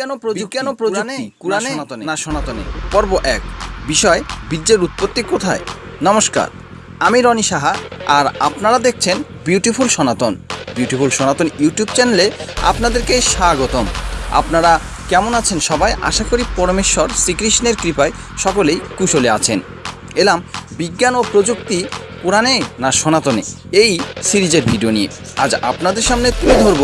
কেন প্রযুক্তি কেন প্রযুক্তি? না সনাতনে। পর্ব এক বিষয় বীর্যের উৎপত্তি কোথায়? নমস্কার আমি রনি সাহা আর আপনারা দেখছেন বিউটিফুল সনাতন। বিউটিফুল সনাতন ইউটিউব চ্যানেলে আপনাদেরকে স্বাগতম। আপনারা কেমন আছেন সবাই? আশা করি পরমেশ্বর শ্রীকৃষ্ণের কৃপায় সকলেই কুশলে আছেন। এলাম বিজ্ঞান ও প্রযুক্তি কোরআনে না সনাতনে? এই সিরিজের ভিডিও নিয়ে। আজ আপনাদের সামনে তুলে ধরব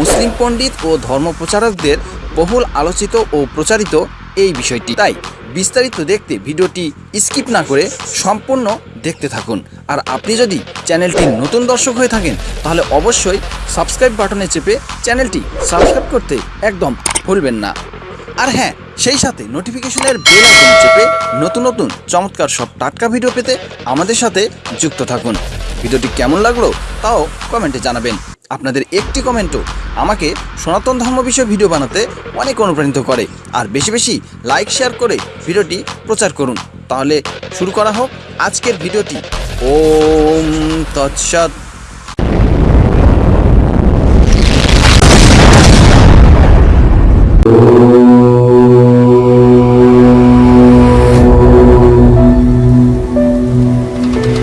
মুসলিম পণ্ডিত ও ধর্মপ্রচারকদের বহুল আলোচিত ও প্রচারিত এই বিষয়টি। তাই বিস্তারিত দেখতে ভিডিওটি স্কিপ না করে সম্পূর্ণ দেখতে থাকুন। আর আপনি যদি চ্যানেলটির নতুন দর্শক হয়ে থাকেন, তাহলে অবশ্যই সাবস্ক্রাইব বাটনে চেপে চ্যানেলটি সাবস্ক্রাইব করতে একদম ভুলবেন না। আর হ্যাঁ সেই সাথে নোটিফিকেশনের বেল আইকন চেপে নতুন নতুন চমৎকার সব টাটকা ভিডিও পেতে আমাদের সাথে যুক্ত থাকুন। ভিডিওটি কেমন লাগল তাও কমেন্টে জানাবেন। আপনাদের একটি কমেন্টও আমাকে সনাতন ধর্ম বিষয়ে ভিডিও বানাতে অনেক অনুপ্রাণিত করে। আর বেশি বেশি লাইক, শেয়ার করে ভিডিওটি প্রচার করুন। তাহলে শুরু করা হোক আজকের ভিডিওটি। ওম তৎসৎ।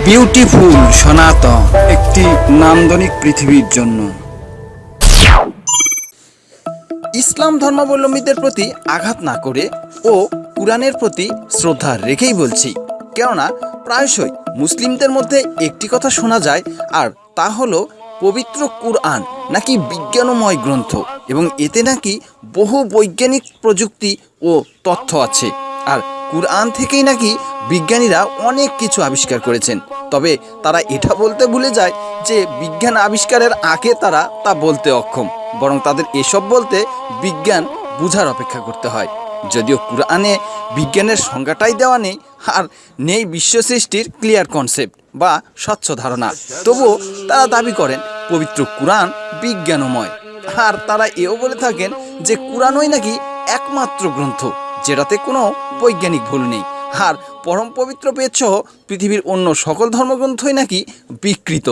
বিউটিফুল সনাতন। একটি নান্দনিক পৃথিবীর জন্য। ইসলাম ধর্মাবলম্বীদের প্রতি আঘাত না করে ও কোরআনের প্রতি শ্রদ্ধা রেখেই বলছি, কেননা প্রায়শই মুসলিমদের মধ্যে একটি কথা শোনা যায়, আর তা হলো পবিত্র কুরআন নাকি বিজ্ঞানময় গ্রন্থ, এবং এতে নাকি বহু বৈজ্ঞানিক প্রযুক্তি ও তথ্য আছে। আর কুরআন থেকেই নাকি বিজ্ঞানীরা অনেক কিছু আবিষ্কার করেছেন। তবে তারা এটা বলতে ভুলে যায় যে বিজ্ঞান আবিষ্কারের আগে তারা তা বলতে অক্ষম, বরং তাদের এসব বলতে বিজ্ঞান বুঝার অপেক্ষা করতে হয়। যদিও কুরআনে বিজ্ঞানের সংজ্ঞাটাই দেওয়া নেই, আর নেই বিশ্ব সৃষ্টির ক্লিয়ার কনসেপ্ট বা স্বচ্ছ ধারণা। তবুও তারা দাবি করেন, পবিত্র কুরআন বিজ্ঞানময়। আর তারা এও বলে থাকেন যে কুরআনই নাকি একমাত্র গ্রন্থ। যেটাতে কোনো বৈজ্ঞানিক ভুল নেই। আর পরম পবিত্র বেদসহ পৃথিবীর অন্য সকল ধর্মগ্রন্থই নাকি বিকৃত।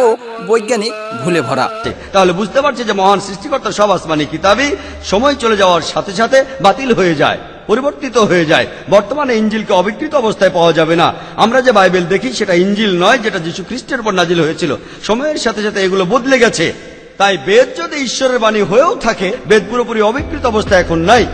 ও বৈজ্ঞানিক ভুলে ভরা। তাহলে বুঝতে পারছে যে মহান সৃষ্টিকর্তা সব আসমানি কিতাবই সময় চলে যাওয়ার সাথে সাথে বাতিল হয়ে যায়, পরিবর্তিত হয়ে যায়। বর্তমানে ইঞ্জিলকে অবিকৃত অবস্থায় পাওয়া যাবে না। আমরা যে বাইবেল দেখি সেটা ইঞ্জিল নয়, যেটা যীশু খ্রিস্টের উপর নাজিল হয়েছিল। সময়ের সাথে সাথে এগুলো বদলে গেছে। তাই বেদ যদি ঈশ্বরের বাণী হয়েও থাকে, বেদ পুরোপুরি অবিকৃত অবস্থায় এখন নাই।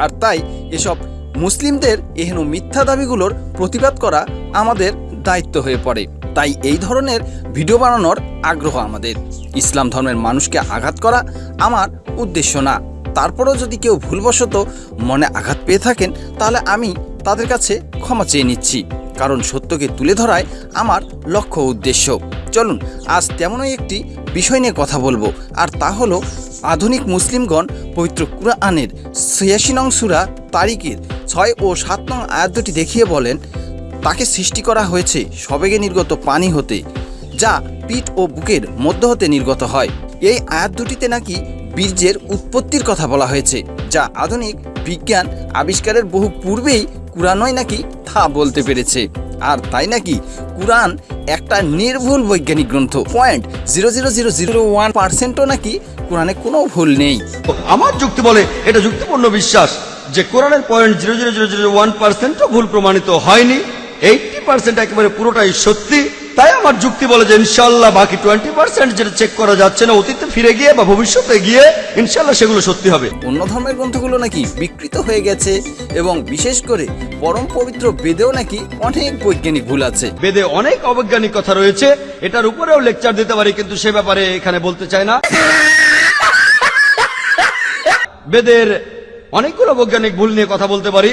আর তাই এসব মুসলিমদের এহেন মিথ্যা দাবিগুলোর প্রতিবাদ করা আমাদের দায়িত্ব হয়ে পড়ে। তাই এই ধরনের ভিডিও বানানোর আগ্রহ আমাদের। ইসলাম ধর্মের মানুষকে আঘাত করা আমার উদ্দেশ্য না। তারপরেও যদি কেউ ভুলবশত মনে আঘাত পেয়ে থাকেন, তাহলে আমি তাদের কাছে ক্ষমা চেয়ে নিচ্ছি। কারণ সত্যকে তুলে ধরায় আমার লক্ষ্য উদ্দেশ্য। চলুন, আজ তেমনই একটি বিষয় নিয়ে কথা বলব। আর তা হলো আধুনিক মুসলিমগণ পবিত্র কুরআনের ছিয়াশি নং সুরা তারিখের ছয় ও সাত নং আয়াত দেখিয়ে বলেন, তাকে সৃষ্টি করা হয়েছে সবেগে নির্গত পানি হতে, যা পিঠ ও বুকের মধ্য হতে নির্গত হয়। এই আয়াত দুটিতে নাকি বীর্যের উৎপত্তির কথা বলা হয়েছে, যা আধুনিক বিজ্ঞান আবিষ্কারের বহু পূর্বেই কুরআনই নাকি তা বলতে পেরেছে। আর তাই নাকি কোরআন একটা নির্ভুল বৈজ্ঞানিক গ্রন্থ? Point zero zero zero zero one পার্সেন্টও নাকি কোরআনে কোনো ভুল নেই? আমার যুক্তি বলে এটা যুক্তিপূর্ণ বিশ্বাস যে কোরআনের point zero zero zero zero one পার্সেন্টও ভুল প্রমাণিত হয়নি। এইটটি পার্সেন্ট একেবারে পুরোটাই সত্যি। তাই আমার যুক্তি বলে যে ইনশাল্লাহ বাকি টোয়েন্টি পার্সেন্ট যেটা চেক করা যাচ্ছে না অতীতে ফিরে গিয়ে বা ভবিষ্যতে গিয়ে ইনশাল্লাহ সেগুলো সত্যি হবে। অন্য ধর্মের গ্রন্থগুলো নাকি বিকৃত হয়ে গেছে এবং বিশেষ করে পরম পবিত্র বেদেও নাকি অনেক বৈজ্ঞানিক ভুল আছে। বেদে অনেক অবৈজ্ঞানিক কথা রয়েছে এটার উপরেও লেকচার দিতে পারি কিন্তু সে ব্যাপারে এখানে বলতে চাই না। বেদের অনেকগুলো বৈজ্ঞানিক ভুল নিয়ে কথা বলতে পারি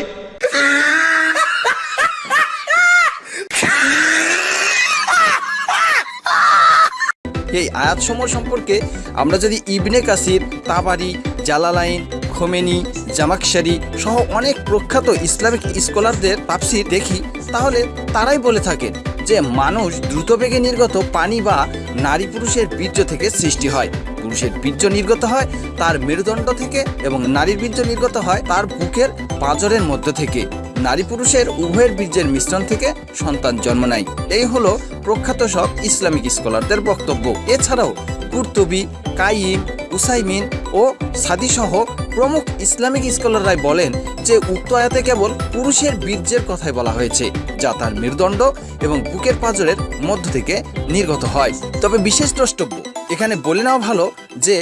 এই আয়াতসমূহ সম্পর্কে আমরা যদি ইবনে কাসির, তাবারি, জালালাইন, খোমেনি, জামাকশারি সহ অনেক প্রখ্যাত ইসলামিক স্কলারদের তাপসি দেখি, তাহলে তারাই বলে থাকেন যে মানুষ দ্রুতবেগে নির্গত পানি বা নারী পুরুষের বীর্য থেকে সৃষ্টি হয়। পুরুষের বীর্য নির্গত হয় তার মেরুদণ্ড থেকে এবং নারীর বীর্য নির্গত হয় তার বুকের পাজরের মধ্য থেকে। নারী পুরুষের উভয়ের বীর্যের মিশ্রণ থেকে সন্তান জন্ম নেয়। এই হলো প্রখ্যাত সব ইসলামিক স্কলারদের বক্তব্য। এছাড়াও কুর্তুবি, কাইম, উসাইমিন ও সাদিসহ প্রমুখ ইসলামিক স্কলাররাই বলেন যে উক্ত আয়াতে কেবল পুরুষের বীর্যের কথাই বলা হয়েছে, যা তার মেরুদণ্ড এবং বুকের পাঁজরের মধ্য থেকে নির্গত হয়। তবে বিশেষ দ্রষ্টব্য, এখানে বলে নেওয়া ভালো যে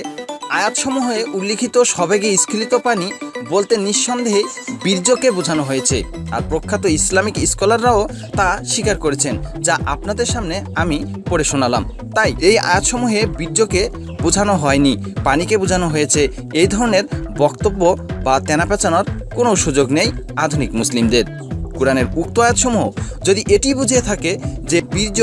আয়াতসমূহে উল্লিখিত সবেগে স্খলিত পানি বলতে নিঃসন্দেহে বীর্যকে বোঝানো হয়েছে। আর প্রখ্যাত ইসলামিক স্কলাররাও তা স্বীকার করেছেন, যা আপনাদের সামনে আমি পড়ে শোনালাম। তাই এই আয়াতসমূহে বীর্যকে বোঝানো হয়নি, পানিকে বোঝানো হয়েছে। এই ধরনের বক্তব্য বা তেনা পেঁচানোর কোনো সুযোগ নেই আধুনিক মুসলিমদের। কোরআনের উক্ত আয়াতসমূহ যদি এটি বুঝিয়ে থাকে যে বীর্য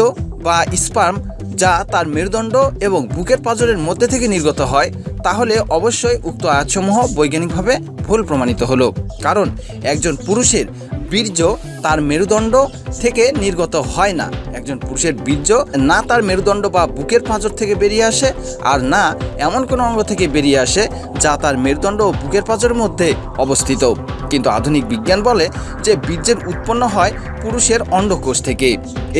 বা স্পার্ম যা তার মেরুদণ্ড এবং বুকের পাঁজরের মধ্যে থেকে নির্গত হয়, তাহলে অবশ্যই উক্ত আয়াতসমূহ বৈজ্ঞানিকভাবে ভুল প্রমাণিত হলো। কারণ একজন পুরুষের বীর্য তার মেরুদণ্ড থেকে নির্গত হয় না। একজন পুরুষের বীর্য না তার মেরুদণ্ড বা বুকের পাঁজর থেকে বেরিয়ে আসে আর না এমন কোনো অঙ্গ থেকে বেরিয়ে আসে যা তার মেরুদণ্ড ও বুকের পাঁজরের মধ্যে অবস্থিত। কিন্তু আধুনিক বিজ্ঞান বলে যে বীর্যের উৎপন্ন হয় পুরুষের অন্ডকোষ থেকে।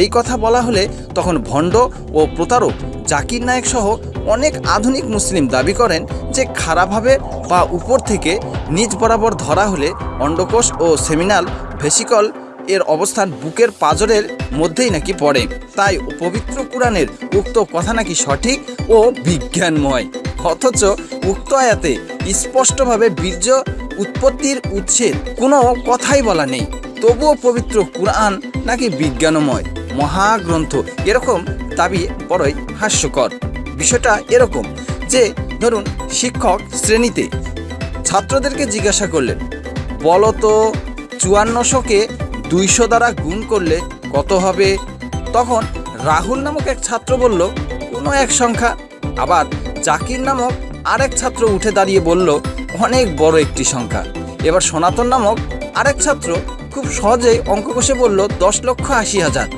এই কথা বলা হলে তখন ভণ্ড ও প্রতারক জাকির নায়ক সহ অনেক আধুনিক মুসলিম দাবি করেন যে খারাপভাবে বা উপর থেকে নিচ বরাবর ধরা হলে অন্ডকোষ ও সেমিনাল ভেসিকল এর অবস্থান বুকের পাজরের মধ্যেই নাকি পড়ে। তাই পবিত্র কোরআনের উক্ত কথা নাকি সঠিক ও বিজ্ঞানময়। অথচ উক্ত আয়াতে স্পষ্টভাবে বীর্য উৎপত্তির উৎসের কোনো কথাই বলা নেই। তবুও পবিত্র কোরআন নাকি বিজ্ঞানময়। মহাগ্রন্থ এরকম দাবি বড়ই হাস্যকর। বিষয়টা এরকম যে, ধরুন শিক্ষক শ্রেণীতে ছাত্রদেরকে জিজ্ঞাসা করলেন বলো তো চুয়ান্নশোকে দুইশো দ্বারা গুণ করলে কত হবে? তখন রাহুল নামক এক ছাত্র বলল, কোনো এক সংখ্যা। আবার জাকির নামক আরেক ছাত্র উঠে দাঁড়িয়ে বলল, অনেক বড় একটি সংখ্যা। এবার সনাতন নামক আরেক ছাত্র খুব সহজেই অঙ্ক কষে বলল, দশ লক্ষ আশি হাজার।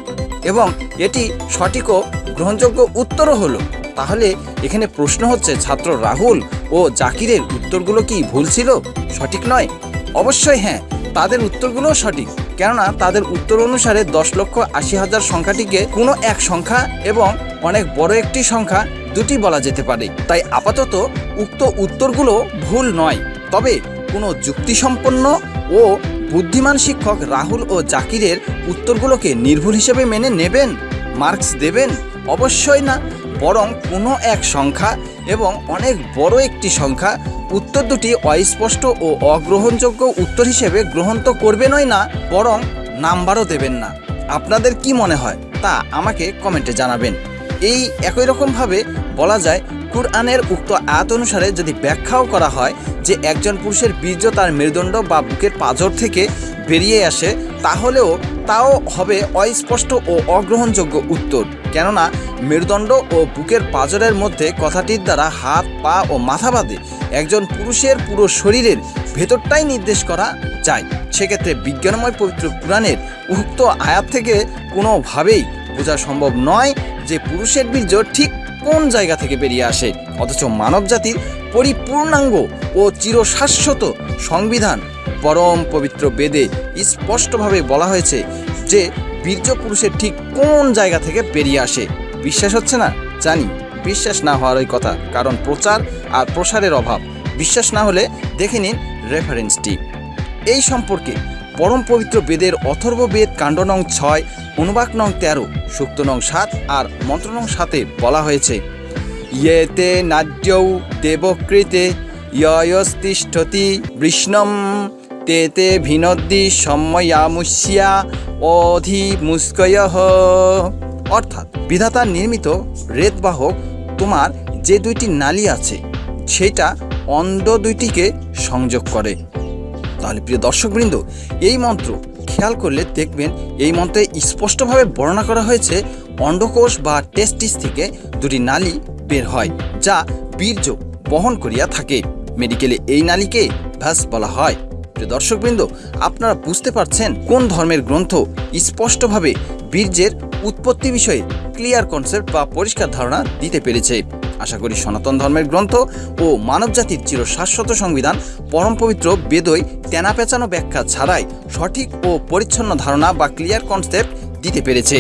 এবং এটি সঠিক ও গ্রহণযোগ্য উত্তরও হলো। তাহলে এখানে প্রশ্ন হচ্ছে, ছাত্র রাহুল ও জাকিরের উত্তরগুলো কি ভুল ছিল? সঠিক নয়? অবশ্যই হ্যাঁ। তাদের উত্তরগুলোও সঠিক। কেননা তাদের উত্তর অনুসারে দশ লক্ষ আশি হাজার সংখ্যাটিকে কোনো এক সংখ্যা এবং অনেক বড় একটি সংখ্যা দুটি বলা যেতে পারে। তাই আপাতত উক্ত উত্তরগুলো ভুল নয়। তবে কোনো যুক্তিসম্পন্ন ও বুদ্ধিমান শিক্ষক রাহুল ও জাকিরের উত্তরগুলোকে নির্ভুল হিসেবে মেনে নেবেন? মার্কস দেবেন? অবশ্যই না। বরং কোনো এক সংখ্যা এবং অনেক বড় একটি সংখ্যা উত্তর দুটি অস্পষ্ট ও অগ্রহণযোগ্য উত্তর হিসেবে গ্রহণ তো করবেনই না, বরং নাম্বারও দেবেন না। আপনাদের কি মনে হয়? তা আমাকে কমেন্টে জানাবেন। এই একই রকমভাবে বলা যায় কুরআনের উক্ত আয়াত অনুসারে যদি ব্যাখ্যাও করা হয় যে একজন পুরুষের বীর্য তার মেরুদণ্ড বা বুকের পাঁজর থেকে বেরিয়ে আসে, তাহলেও তাও হবে অস্পষ্ট ও অগ্রহণযোগ্য উত্তর। কেননা মেরুদণ্ড ও বুকের পাঁজরের মধ্যে কথাটির দ্বারা হাত, পা ও মাথা বাদে একজন পুরুষের পুরো শরীরের ভেতরটাই নির্দেশ করা যায়। সেক্ষেত্রে বিজ্ঞানময় পবিত্র পুরাণের উক্ত আয়াত থেকে কোনোভাবেই বোঝা সম্ভব নয় যে পুরুষের বীর্য ঠিক কোন জায়গা থেকে বেরিয়ে আসে? অথচ মানব জাতির পরিপূর্ণাঙ্গ ও চিরশাশ্বত সংবিধান পরম পবিত্র বেদে স্পষ্টভাবে বলা হয়েছে যে বীর্য পুরুষের ঠিক কোন জায়গা থেকে বেরিয়ে আসে। বিশ্বাস হচ্ছে না? জানি। বিশ্বাস না হওয়ার ওই কথা, কারণ প্রচার আর প্রসারের অভাব। বিশ্বাস না হলে দেখে নিন রেফারেন্সটি। এই সম্পর্কে পরম পবিত্র বেদের অথর্ব বেদ কাণ্ড নং ছয়, অনুবাক নং তেরো, সুক্ত নং সাত আর মন্ত্র নং সাতে বলা হয়েছে। ইয়েতে নাদ্যৌ দেবকৃতে ইয়স্তিষ্ঠতি বৃষ্ণম, তেতে ভিনদ্দি সম্ময়ামুষ্যা অধি মুস্কয় অর্থাৎ বিধাতার নির্মিত রেতবাহক, তোমার যে দুইটি নালী আছে, সেটা অন্ধ দুইটিকে সংযোগ করে। তাহলে প্রিয় দর্শকবৃন্দ, এই মন্ত্র খেয়াল করলে দেখবেন এই মন্ত্রে স্পষ্টভাবে বর্ণনা করা হয়েছে অন্ডকোষ বা টেস্টিস থেকে দুটি নালী বের হয়, যা বীর্য বহন করিয়া থাকে। মেডিকেলে এই নালীকে ভ্যাস বলা হয়। প্রিয় দর্শকবৃন্দ, আপনারা বুঝতে পারছেন কোন ধর্মের গ্রন্থ স্পষ্টভাবে বীর্যের উৎপত্তি বিষয়ে ক্লিয়ার কনসেপ্ট বা পরিষ্কার ধারণা দিতে পেরেছে। আশা করি সনাতন ধর্মের গ্রন্থ ও মানবজাতির চির শাশ্বত সংবিধান, পরম পবিত্র বেদই তেনা পেঁচানো ব্যাখ্যা ছাড়াই সঠিক ও পরিচ্ছন্ন ধারণা বা ক্লিয়ার কনসেপ্ট দিতে পেরেছে।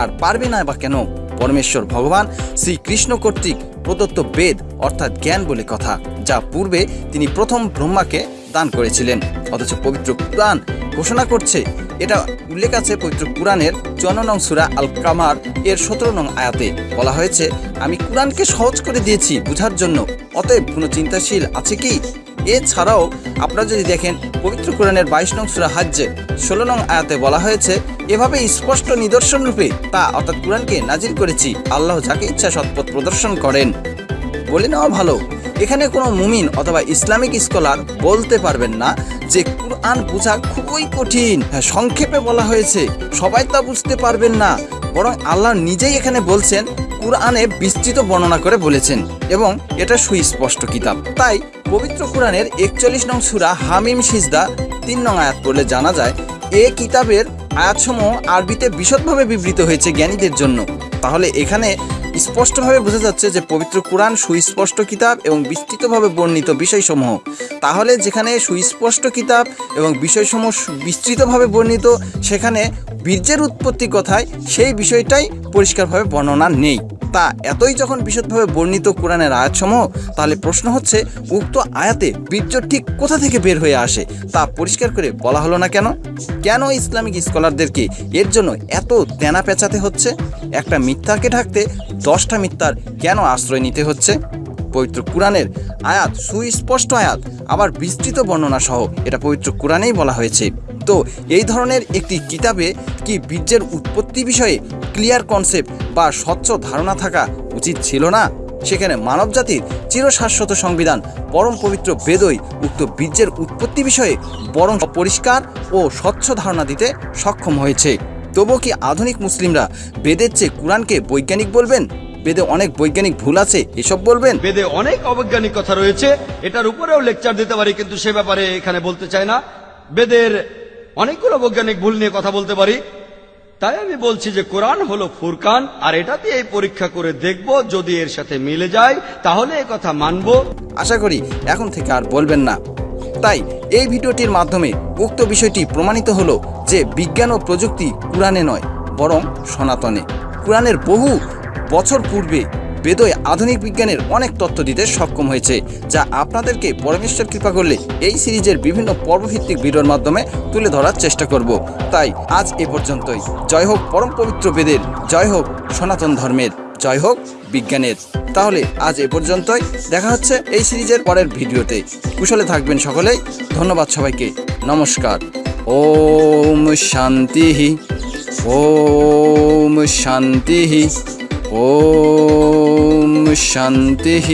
আর পারবে না বা কেন? পরমেশ্বর ভগবান শ্রীকৃষ্ণ কর্তৃক প্রদত্ত বেদ অর্থাৎ জ্ঞান বলে কথা, যা পূর্বে তিনি প্রথম ব্রহ্মাকে দান করেছিলেন। অথচ পবিত্র কুরআন ঘোষণা করছে, এটা উল্লেখ আছে পবিত্র কুরআনের চুয়ান্ন নং সুরা আল কামার এর সতেরো নং আয়াতে। বলা হয়েছে, আমি কুরআনকে সহজ করে দিয়েছি বুঝার জন্য। অতএব কোনো চিন্তাশীল আছে কি? এছাড়াও আপনারা যদি দেখেন, পবিত্র কোরআনের বাইশ নং সুরা হাজ্যে ষোলো নং আয়াতে বলা হয়েছে, এভাবে স্পষ্ট নিদর্শন রূপে তা অর্থাৎ কোরআনকে নাজির করেছি। আল্লাহ যাকে ইচ্ছা সৎপথ প্রদর্শন করেন। বলে নেওয়া ভালো। এখানে কোনো মুমিন অথবা ইসলামিক স্কলার বলতে পারবেন না যে কুরআন বোঝা খুবই কঠিন। হ্যাঁ সংক্ষেপে বলা হয়েছে, সবাই তা বুঝতে পারবেন না। বরং আল্লাহ নিজেই এখানে বলছেন, কুরআনে বিস্তৃত বর্ণনা করে বলেছেন এবং এটা সুস্পষ্ট কিতাব। তাই পবিত্র কুরআনের একচল্লিশ নং সুরা হামিম সিজদা তিন নং আয়াত পড়লে জানা যায়, এ কিতাবের আয়াতসমূহ আরবিতে বিশদভাবে বিবৃত হয়েছে জ্ঞানীদের জন্য। তাহলে এখানে স্পষ্টভাবে বোঝা যাচ্ছে যে পবিত্র কোরআন সুস্পষ্ট কিতাব এবং বিস্তৃতভাবে বর্ণিত বিষয়সমূহ। তাহলে যেখানে সুস্পষ্ট কিতাব এবং বিষয়সমূহ বিস্তৃতভাবে বর্ণিত, সেখানে বীর্যের উৎপত্তি কথায় সেই বিষয়টাই পরিষ্কারভাবে বর্ণনা নেই। তা এতই যখন বিশদভাবে বর্ণিত কোরআনের আয়াতসমূহ, তাহলে প্রশ্ন হচ্ছে, উক্ত আয়াতে বীর্য ঠিক কোথা থেকে বের হয়ে আসে? তা পরিষ্কার করে বলা হলো না কেন? কেন ইসলামিক স্কলারদেরকে এর জন্য এত তেনা পেঁচাতে হচ্ছে? একটা মিথ্যাকে ঢাকতে দশটা মিথ্যার কেন আশ্রয় নিতে হচ্ছে? পবিত্র কোরআনের আয়াত সুস্পষ্ট আয়াত, আবার বিস্তৃত বর্ণনা সহ এটা পবিত্র কোরআনেই বলা হয়েছে। তো এই ধরনের একটি কিতাবে কি বীর্যের উৎপত্তি বিষয়ে ক্লিয়ার কনসেপ্ট বা স্বচ্ছ ধারণা থাকা উচিত ছিল না? সেখানে মানবজাতির চিরশাশ্বত সংবিধান, পরম পবিত্র বেদই উক্ত বীর্যের উৎপত্তি বিষয়ে বরং পরিষ্কার ও স্বচ্ছ ধারণা দিতে সক্ষম হয়েছে। তবুও কি আধুনিক মুসলিমরা বেদের চেয়ে কোরআনকে বৈজ্ঞানিক বলবেন? বেদে অনেক বৈজ্ঞানিক ভুল আছে, এসব বলবেন? বেদে অনেক অবৈজ্ঞানিক কথা রয়েছে, এটার উপরেও লেকচার দিতে পারি, কিন্তু সে ব্যাপারে এখানে বলতে চাই না। বেদের অনেকগুলো বৈজ্ঞানিক ভুল নিয়ে কথা বলতে পারি। তাই আমি বলছি যে কোরআন হলো ফুরকান, আর এটাতে এই পরীক্ষা করে দেখব যদি এর সাথে মিলে যায়, তাহলে এ কথা মানবো। আশা করি এখন থেকে আর বলবেন না। তাই এই ভিডিওটির মাধ্যমে উক্ত বিষয়টি প্রমাণিত হলো যে বিজ্ঞান ও প্রযুক্তি কোরআনে নয়, বরং সনাতনে। কোরআনের বহু বছর পূর্বে বেদয় আধুনিক বিজ্ঞানের অনেক তথ্য দিতে সক্ষম হয়েছে, যা আপনাদেরকে পরমেশ্বর কৃপা করলে এই সিরিজের বিভিন্ন পর্বভিত্তিক ভিডিওর মাধ্যমে তুলে ধরার চেষ্টা করব। তাই আজ এ পর্যন্তই। জয় হোক পরম পবিত্র বেদের, জয় হোক সনাতন ধর্মের, জয় হোক বিজ্ঞানের। তাহলে আজ এ পর্যন্তই। দেখা হচ্ছে এই সিরিজের পরের ভিডিওতে। কুশলে থাকবেন সকলেই। ধন্যবাদ সবাইকে। নমস্কার। ওম শান্তি। ওম শান্তি। ॐ शान्तिः